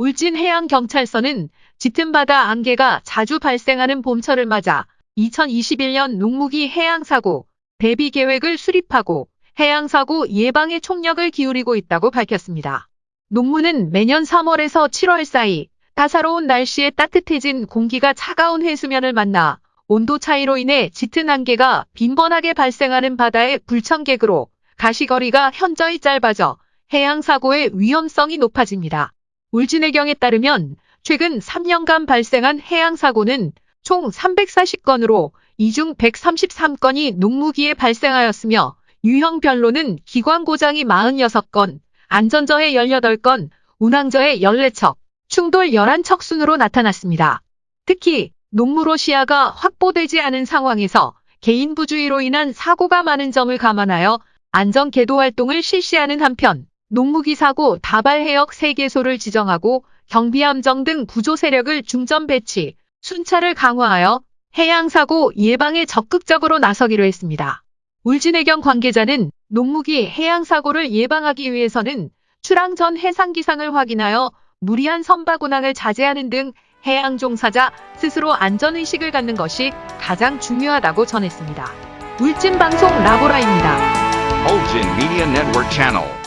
울진해양경찰서는 짙은 바다 안개가 자주 발생하는 봄철을 맞아 2021년 농무기 해양사고 대비 계획을 수립하고 해양사고 예방에 총력을 기울이고 있다고 밝혔습니다. 농무는 매년 3월에서 7월 사이 따사로운 날씨에 따뜻해진 공기가 차가운 해수면을 만나 온도 차이로 인해 짙은 안개가 빈번하게 발생하는 바다의 불청객으로 가시거리가 현저히 짧아져 해양사고의 위험성이 높아집니다. 울진해경에 따르면 최근 3년간 발생한 해양사고는 총 340건으로 이 중 133건이 농무기에 발생하였으며 유형별로는 기관 고장이 46건, 안전저해 18건, 운항저해 14척, 충돌 11척 순으로 나타났습니다. 특히 농무로 시야가 확보되지 않은 상황에서 개인 부주의로 인한 사고가 많은 점을 감안하여 안전 계도 활동을 실시하는 한편 농무기 사고 다발 해역 3개소를 지정하고 경비함정 등 구조 세력을 중점 배치, 순찰을 강화하여 해양사고 예방에 적극적으로 나서기로 했습니다. 울진해경 관계자는 농무기 해양사고를 예방하기 위해서는 출항 전 해상 기상을 확인하여 무리한 선박 운항을 자제하는 등 해양 종사자 스스로 안전의식을 갖는 것이 가장 중요하다고 전했습니다. 울진방송 라보라입니다. Ulgin Media Network Channel.